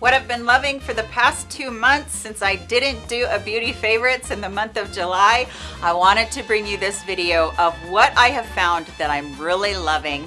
what I've been loving for the past two months since I didn't do a beauty favorites in the month of July, I wanted to bring you this video of what I have found that I'm really loving.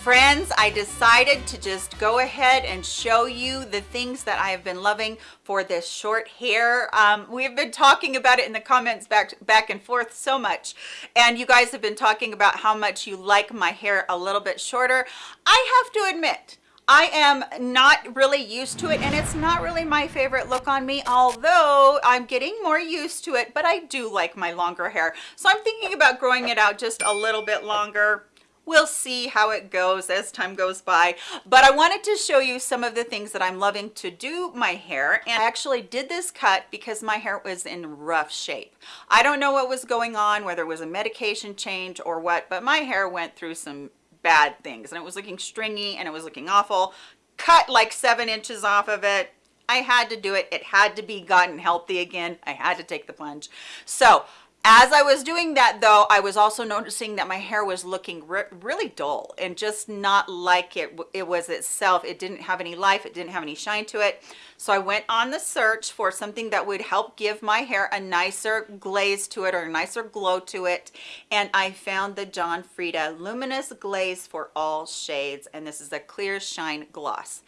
Friends, I decided to just go ahead and show you the things that I have been loving for this short hair. Um, we've been talking about it in the comments back, back and forth so much. And you guys have been talking about how much you like my hair a little bit shorter. I have to admit, I am not really used to it and it's not really my favorite look on me although I'm getting more used to it but I do like my longer hair so I'm thinking about growing it out just a little bit longer we'll see how it goes as time goes by but i wanted to show you some of the things that i'm loving to do my hair and i actually did this cut because my hair was in rough shape i don't know what was going on whether it was a medication change or what but my hair went through some bad things and it was looking stringy and it was looking awful cut like seven inches off of it I had to do it. It had to be gotten healthy again. I had to take the plunge. So as I was doing that though, I was also noticing that my hair was looking re really dull and just not like it, it was itself. It didn't have any life. It didn't have any shine to it. So I went on the search for something that would help give my hair a nicer glaze to it or a nicer glow to it. And I found the John Frieda Luminous Glaze for All Shades. And this is a clear shine gloss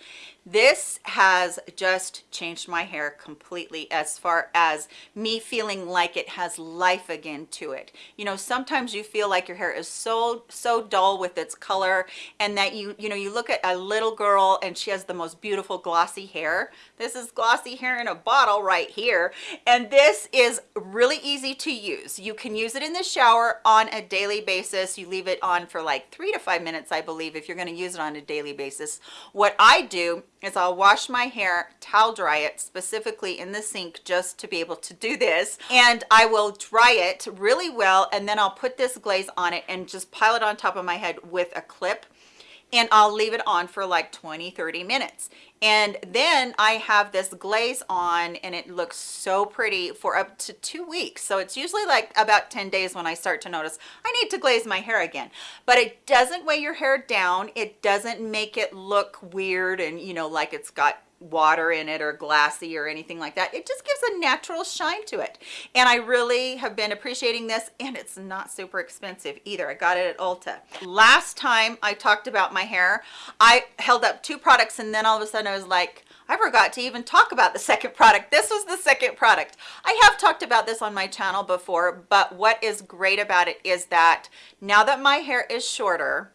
this has just changed my hair completely as far as me feeling like it has life again to it. You know sometimes you feel like your hair is so so dull with its color and that you you know you look at a little girl and she has the most beautiful glossy hair. This is glossy hair in a bottle right here. And this is really easy to use. You can use it in the shower on a daily basis. You leave it on for like three to five minutes i believe if you're going to use it on a daily basis. What i do is I'll wash my hair, towel dry it specifically in the sink just to be able to do this. And I will dry it really well and then I'll put this glaze on it and just pile it on top of my head with a clip and I'll leave it on for like 20 30 minutes. And then I have this glaze on and it looks so pretty for up to two weeks. So it's usually like about 10 days when I start to notice I need to glaze my hair again. But it doesn't weigh your hair down. It doesn't make it look weird and you know like it's got water in it or glassy or anything like that it just gives a natural shine to it and i really have been appreciating this and it's not super expensive either i got it at ulta last time i talked about my hair i held up two products and then all of a sudden i was like I forgot to even talk about the second product. This was the second product. I have talked about this on my channel before, but what is great about it is that now that my hair is shorter,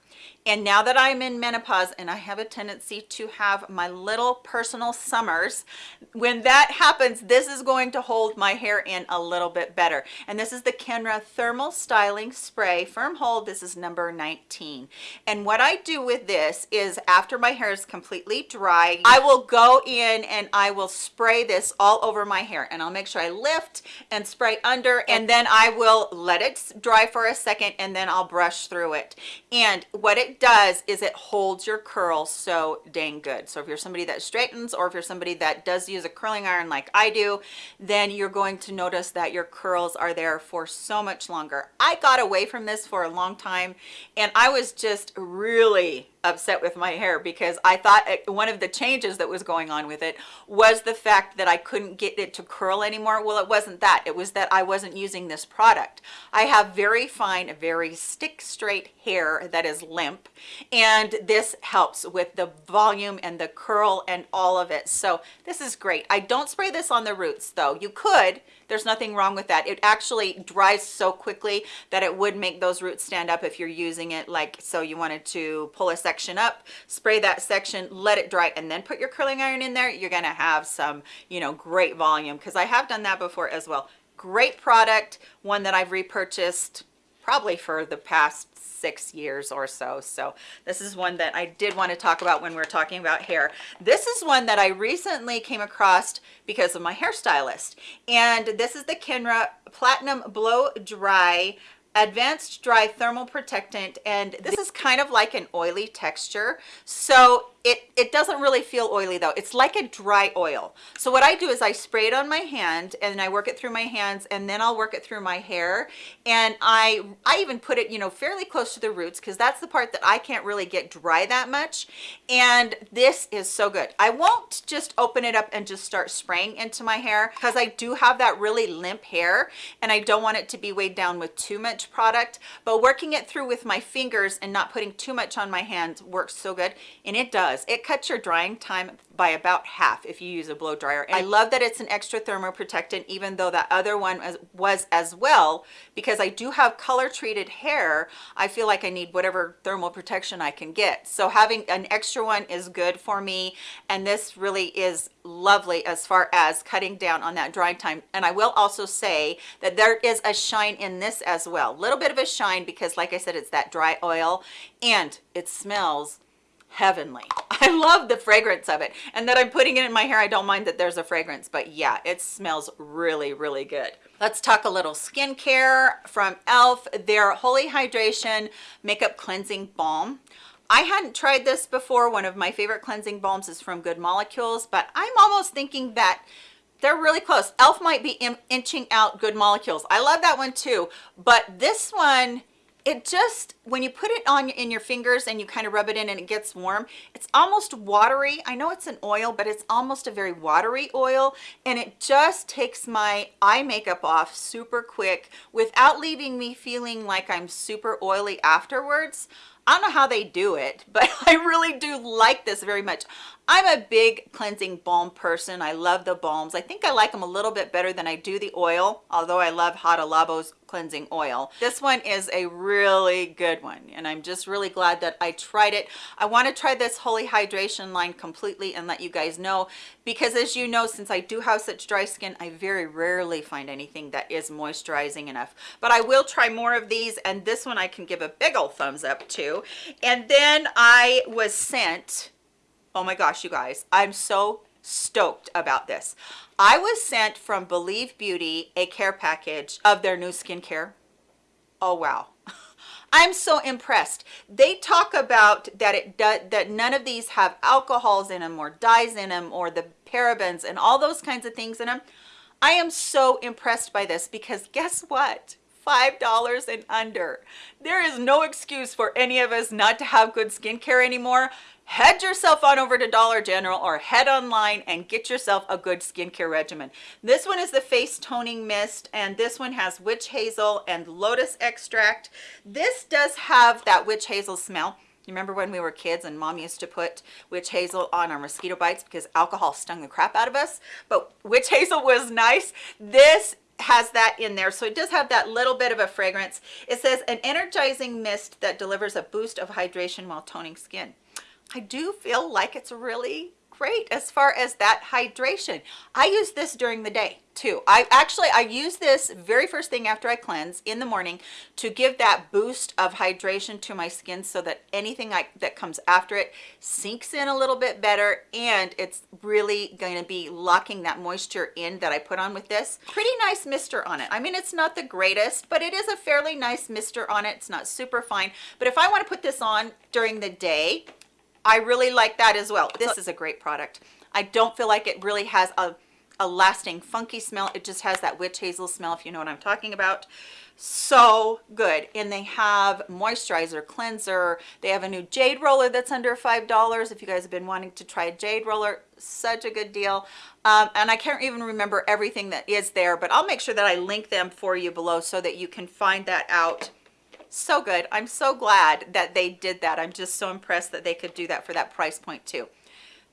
and now that I'm in menopause and I have a tendency to have my little personal summers, when that happens, this is going to hold my hair in a little bit better. And this is the Kenra Thermal Styling Spray Firm Hold. This is number 19. And what I do with this is after my hair is completely dry, I will go in and I will spray this all over my hair. And I'll make sure I lift and spray under and then I will let it dry for a second and then I'll brush through it. And what it does is it holds your curl so dang good. So if you're somebody that straightens or if you're somebody that does use a curling iron like i do then you're going to notice that your curls are there for so much longer. I got away from this for a long time and i was just really upset with my hair because I thought eh, one of the changes that was going on with it was the fact that I couldn't get it to curl anymore. Well, it wasn't that. It was that I wasn't using this product. I have very fine, very stick straight hair that is limp and this helps with the volume and the curl and all of it. So this is great. I don't spray this on the roots though. You could, there's nothing wrong with that. It actually dries so quickly that it would make those roots stand up if you're using it like so you wanted to pull a section up, spray that section, let it dry, and then put your curling iron in there. You're gonna have some, you know, great volume because I have done that before as well. Great product, one that I've repurchased probably for the past six years or so. So this is one that I did want to talk about when we are talking about hair. This is one that I recently came across because of my hairstylist. And this is the Kenra Platinum Blow Dry advanced dry thermal protectant and this is kind of like an oily texture so it it doesn't really feel oily though. It's like a dry oil. So what i do is i spray it on my hand and i work it through my hands and then i'll work it through my hair. And i i even put it you know fairly close to the roots because that's the part that i can't really get dry that much. And this is so good. I won't just open it up and just start spraying into my hair because i do have that really limp hair and i don't want it to be weighed down with too much product. But working it through with my fingers and not putting too much on my hands works so good and it does it cuts your drying time by about half if you use a blow dryer. And i love that it's an extra thermo protectant even though that other one was, was as well because i do have color treated hair i feel like i need whatever thermal protection i can get. So having an extra one is good for me and this really is lovely as far as cutting down on that drying time. And i will also say that there is a shine in this as well a little bit of a shine because like i said it's that dry oil and it smells heavenly i love the fragrance of it and that i'm putting it in my hair i don't mind that there's a fragrance but yeah it smells really really good let's talk a little skincare from e.l.f. their holy hydration makeup cleansing balm I hadn't tried this before. One of my favorite cleansing balms is from Good Molecules, but I'm almost thinking that they're really close. e.l.f. might be inching out Good Molecules. I love that one too, but this one it just when you put it on in your fingers and you kind of rub it in and it gets warm it's almost watery i know it's an oil but it's almost a very watery oil and it just takes my eye makeup off super quick without leaving me feeling like i'm super oily afterwards I don't know how they do it, but I really do like this very much. I'm a big cleansing balm person. I love the balms. I think I like them a little bit better than I do the oil, although I love Hada Labo's cleansing oil. This one is a really good one, and I'm just really glad that I tried it. I want to try this Holy Hydration line completely and let you guys know, because as you know, since I do have such dry skin, I very rarely find anything that is moisturizing enough. But I will try more of these, and this one I can give a big old thumbs up to. And then I was sent oh my gosh you guys i'm so stoked about this. I was sent from believe beauty a care package of their new skincare. Oh wow. I'm so impressed. They talk about that it does that none of these have alcohols in them or dyes in them or the parabens and all those kinds of things in them i am so impressed by this because guess what? Five dollars and under. There is no excuse for any of us not to have good skincare anymore head yourself on over to Dollar General or head online and get yourself a good skincare regimen. This one is the face toning mist and this one has witch hazel and lotus extract. This does have that witch hazel smell. You remember when we were kids and mom used to put witch hazel on our mosquito bites because alcohol stung the crap out of us, but witch hazel was nice. This has that in there so it does have that little bit of a fragrance it says an energizing mist that delivers a boost of hydration while toning skin I do feel like it's really great as far as that hydration. I use this during the day too. I actually, I use this very first thing after I cleanse in the morning to give that boost of hydration to my skin so that anything I, that comes after it sinks in a little bit better and it's really going to be locking that moisture in that I put on with this. Pretty nice mister on it. I mean, it's not the greatest, but it is a fairly nice mister on it. It's not super fine, but if I want to put this on during the day, I really like that as well. This is a great product. I don't feel like it really has a, a lasting funky smell. It just has that witch hazel smell, if you know what I'm talking about. So good. And they have moisturizer, cleanser. They have a new jade roller that's under $5. If you guys have been wanting to try a jade roller, such a good deal. Um, and I can't even remember everything that is there, but I'll make sure that I link them for you below so that you can find that out so good i'm so glad that they did that i'm just so impressed that they could do that for that price point too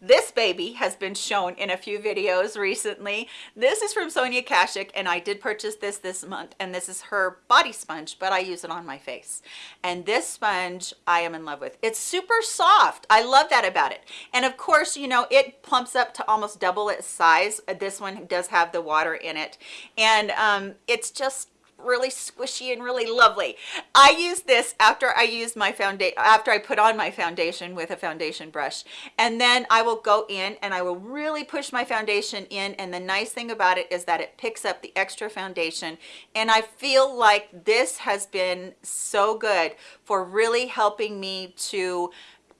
this baby has been shown in a few videos recently. This is from Sonia Kashuk and I did purchase this this month and this is her body sponge, but I use it on my face. And this sponge I am in love with. It's super soft. I love that about it. And of course, you know, it plumps up to almost double its size. This one does have the water in it. And um, it's just really squishy and really lovely. I use this after I use my foundation, after I put on my foundation with a foundation brush. And then I will go in and I will really push my foundation in. And the nice thing about it is that it picks up the extra foundation. And I feel like this has been so good for really helping me to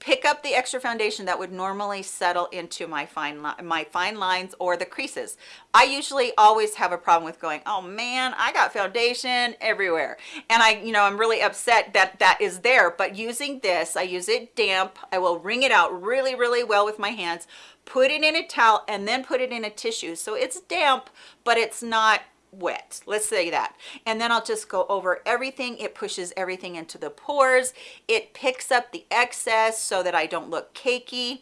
pick up the extra foundation that would normally settle into my fine my fine lines or the creases. I usually always have a problem with going oh man i got foundation everywhere. And i you know i'm really upset that that is there but using this i use it damp. I will wring it out really really well with my hands put it in a towel and then put it in a tissue. So it's damp but it's not wet let's say that. And then i'll just go over everything. It pushes everything into the pores. It picks up the excess so that i don't look cakey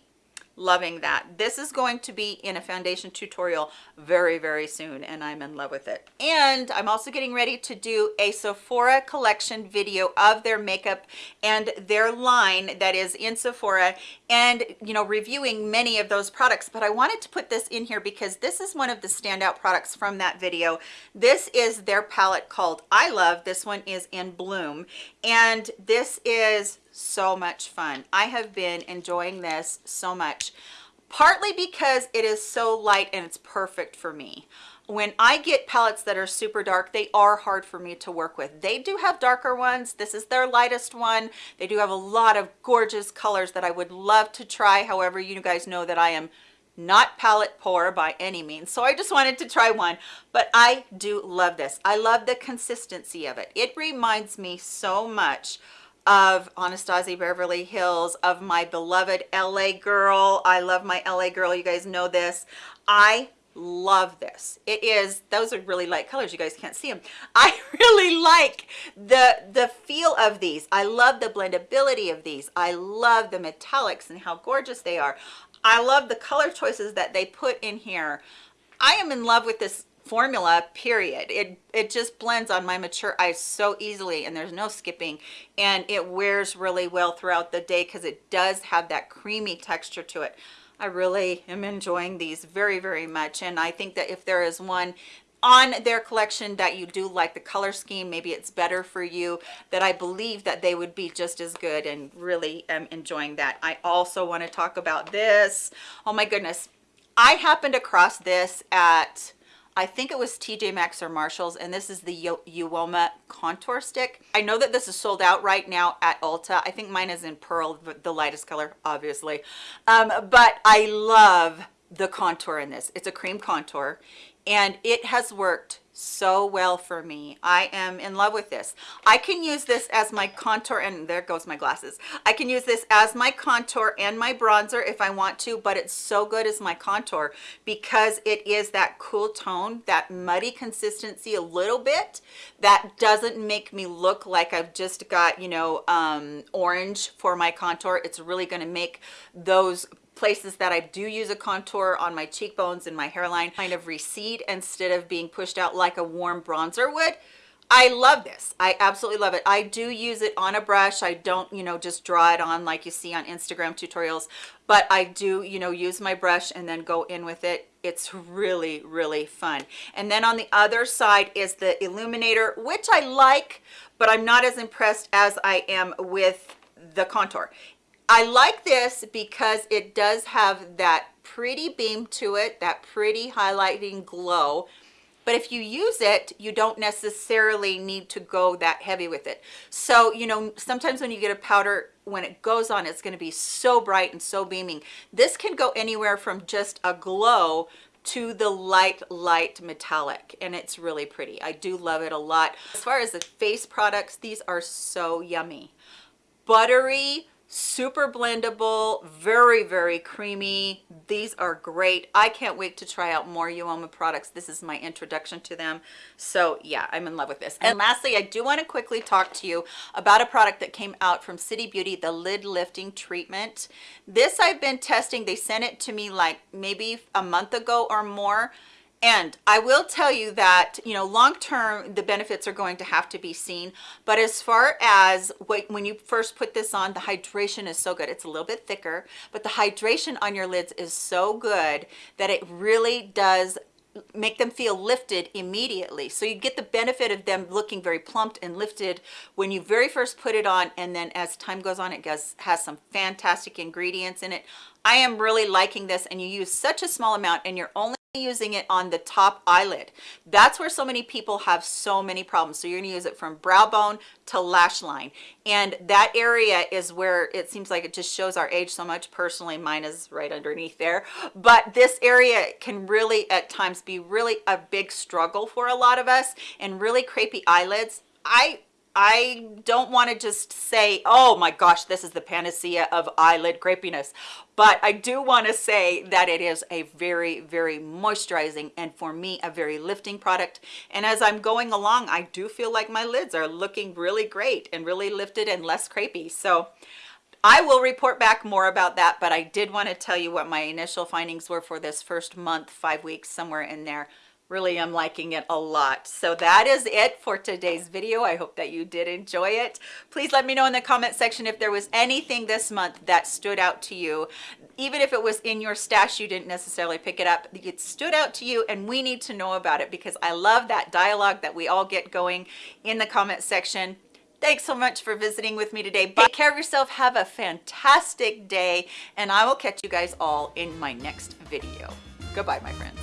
loving that. This is going to be in a foundation tutorial very very soon and i'm in love with it. And i'm also getting ready to do a sephora collection video of their makeup and their line that is in sephora and you know reviewing many of those products. But i wanted to put this in here because this is one of the standout products from that video. This is their palette called i love. This one is in bloom. And this is so much fun. I have been enjoying this so much, partly because it is so light and it's perfect for me. When I get palettes that are super dark, they are hard for me to work with. They do have darker ones. This is their lightest one. They do have a lot of gorgeous colors that I would love to try. However, you guys know that I am not palette poor by any means so i just wanted to try one but i do love this i love the consistency of it it reminds me so much of Anastasia Beverly Hills, of my beloved LA girl. I love my LA girl. You guys know this. I love this. It is, those are really light colors. You guys can't see them. I really like the, the feel of these. I love the blendability of these. I love the metallics and how gorgeous they are. I love the color choices that they put in here. I am in love with this formula period. It it just blends on my mature eyes so easily and there's no skipping. And it wears really well throughout the day because it does have that creamy texture to it. I really am enjoying these very very much and i think that if there is one on their collection that you do like the color scheme maybe it's better for you that i believe that they would be just as good and really am enjoying that. I also want to talk about this. Oh my goodness. I happened across this at I think it was TJ Maxx or Marshalls, and this is the Uoma Contour Stick. I know that this is sold out right now at Ulta. I think mine is in Pearl, the lightest color, obviously. Um, but I love the contour in this. It's a cream contour, and it has worked so well for me. I am in love with this. I can use this as my contour and there goes my glasses. I can use this as my contour and my bronzer if i want to but it's so good as my contour because it is that cool tone that muddy consistency a little bit that doesn't make me look like i've just got you know um orange for my contour. It's really going to make those places that I do use a contour on my cheekbones and my hairline kind of recede instead of being pushed out like a warm bronzer would. I love this. I absolutely love it. I do use it on a brush. I don't, you know, just draw it on like you see on Instagram tutorials, but I do, you know, use my brush and then go in with it. It's really, really fun. And then on the other side is the illuminator, which I like, but I'm not as impressed as I am with the contour. I like this because it does have that pretty beam to it, that pretty highlighting glow. But if you use it, you don't necessarily need to go that heavy with it. So, you know, sometimes when you get a powder, when it goes on, it's gonna be so bright and so beaming. This can go anywhere from just a glow to the light light metallic and it's really pretty i do love it a lot as far as the face products these are so yummy buttery super blendable very very creamy. These are great. I can't wait to try out more uoma products. This is my introduction to them. So yeah i'm in love with this. And lastly i do want to quickly talk to you about a product that came out from city beauty the lid lifting treatment. This i've been testing. They sent it to me like maybe a month ago or more and I will tell you that, you know, long term, the benefits are going to have to be seen. But as far as when you first put this on, the hydration is so good. It's a little bit thicker, but the hydration on your lids is so good that it really does make them feel lifted immediately. So you get the benefit of them looking very plumped and lifted when you very first put it on. And then as time goes on, it has, has some fantastic ingredients in it. I am really liking this and you use such a small amount and you're only using it on the top eyelid. That's where so many people have so many problems. So you're going to use it from brow bone to lash line. And that area is where it seems like it just shows our age so much. Personally mine is right underneath there. But this area can really at times be really a big struggle for a lot of us. And really crepey eyelids i I don't want to just say, oh my gosh, this is the panacea of eyelid crepiness. But I do want to say that it is a very, very moisturizing and for me, a very lifting product. And as I'm going along, I do feel like my lids are looking really great and really lifted and less crepey. So I will report back more about that, but I did want to tell you what my initial findings were for this first month, five weeks, somewhere in there really am liking it a lot so that is it for today's video i hope that you did enjoy it please let me know in the comment section if there was anything this month that stood out to you even if it was in your stash you didn't necessarily pick it up it stood out to you and we need to know about it because i love that dialogue that we all get going in the comment section Thanks so much for visiting with me today. Take care of yourself. Have a fantastic day. And I will catch you guys all in my next video. Goodbye, my friends.